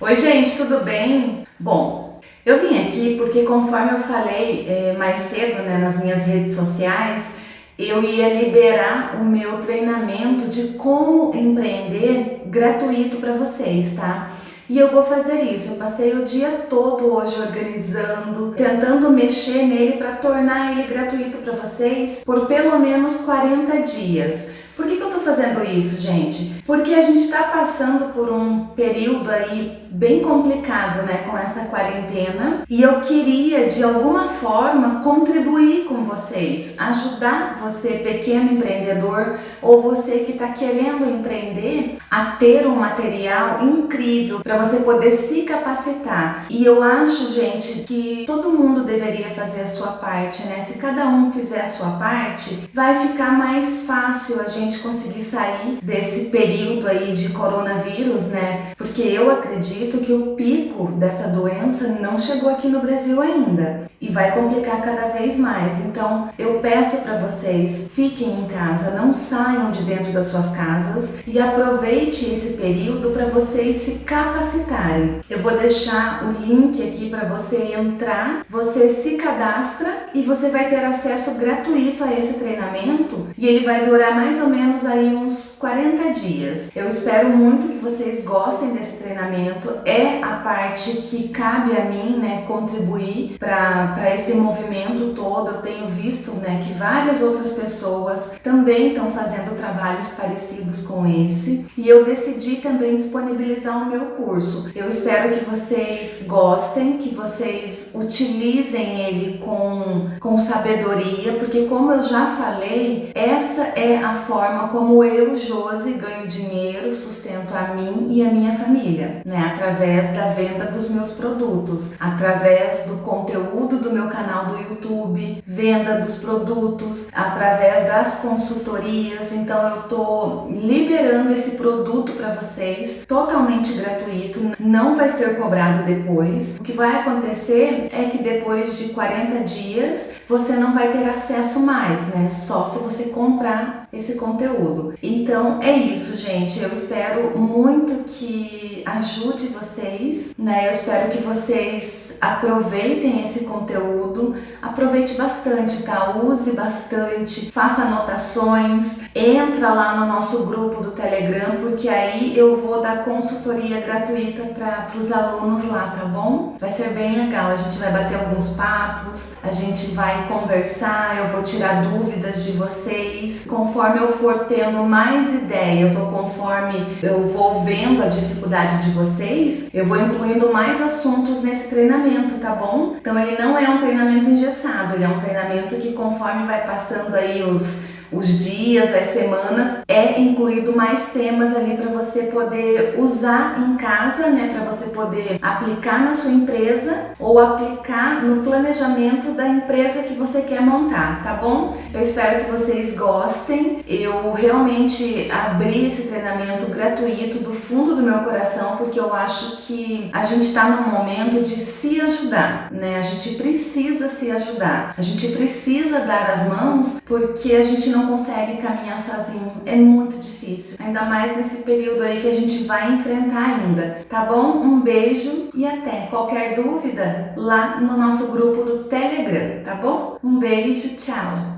Oi gente, tudo bem? Bom, eu vim aqui porque conforme eu falei é, mais cedo né, nas minhas redes sociais, eu ia liberar o meu treinamento de como empreender gratuito para vocês, tá? E eu vou fazer isso. Eu passei o dia todo hoje organizando, tentando mexer nele para tornar ele gratuito para vocês por pelo menos 40 dias. Por que, que eu tô fazendo isso, gente? Porque a gente está passando por um período aí bem complicado, né, com essa quarentena, e eu queria de alguma forma contribuir com vocês, ajudar você, pequeno empreendedor, ou você que está querendo empreender, a ter um material incrível para você poder se capacitar. E eu acho, gente, que todo mundo deveria fazer a sua parte, né? Se cada um fizer a sua parte, vai ficar mais fácil a gente conseguir sair desse período aí de coronavírus, né? Porque eu acredito que o pico dessa doença não chegou aqui no Brasil ainda e vai complicar cada vez mais. Então, eu peço para vocês, fiquem em casa, não saiam de dentro das suas casas e aproveite esse período para vocês se capacitarem. Eu vou deixar o link aqui para você entrar, você se cadastra e você vai ter acesso gratuito a esse treinamento e ele vai durar mais ou menos aí uns 40 dias. Eu espero muito que vocês gostem desse treinamento. É a parte que cabe a mim, né, contribuir para para esse movimento todo, eu tenho visto né, que várias outras pessoas também estão fazendo trabalhos parecidos com esse e eu decidi também disponibilizar o meu curso. Eu espero que vocês gostem, que vocês utilizem ele com, com sabedoria, porque como eu já falei, essa é a forma como eu, Josi, ganho dinheiro, sustento a mim e a minha família, né? através da venda dos meus produtos, através do conteúdo do meu canal do YouTube, venda dos produtos, através das consultorias. Então eu tô liberando esse produto para vocês totalmente gratuito, não vai ser cobrado depois. O que vai acontecer é que depois de 40 dias você não vai ter acesso mais, né? Só se você comprar esse conteúdo. Então é isso, gente. Eu espero muito que ajude vocês, né? Eu espero que vocês aproveitem esse conteúdo, aproveite bastante, tá? Use bastante, faça anotações, entra lá no nosso grupo do Telegram, porque aí eu vou dar consultoria gratuita para os alunos lá, tá bom? Vai ser bem legal, a gente vai bater alguns papos, a gente vai conversar, eu vou tirar dúvidas de vocês. Conforme eu for tendo mais ideias ou conforme eu vou vendo a dificuldade de vocês, eu vou incluindo mais assuntos nesse treinamento, tá bom? Então ele não é um treinamento engessado, ele é um treinamento que conforme vai passando aí os os dias, as semanas, é incluído mais temas ali para você poder usar em casa, né, para você poder aplicar na sua empresa ou aplicar no planejamento da empresa que você quer montar, tá bom? Eu espero que vocês gostem. Eu realmente abri esse treinamento gratuito do fundo do meu coração porque eu acho que a gente está num momento de se ajudar, né? A gente precisa se ajudar. A gente precisa dar as mãos porque a gente não consegue caminhar sozinho. É muito difícil, ainda mais nesse período aí que a gente vai enfrentar ainda, tá bom? Um beijo e até. Qualquer dúvida, lá no nosso grupo do Telegram, tá bom? Um beijo, tchau!